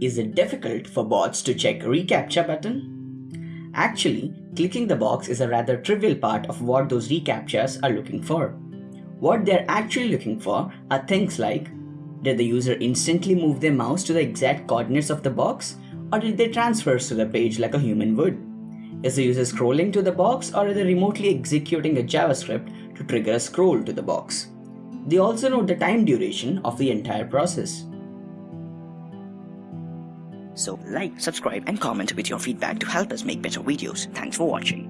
Is it difficult for bots to check reCAPTCHA button? Actually, clicking the box is a rather trivial part of what those reCAPTCHAs are looking for. What they're actually looking for are things like Did the user instantly move their mouse to the exact coordinates of the box or did they transfer to the page like a human would? Is the user scrolling to the box or are they remotely executing a JavaScript to trigger a scroll to the box? They also note the time duration of the entire process. So like, subscribe and comment with your feedback to help us make better videos. Thanks for watching.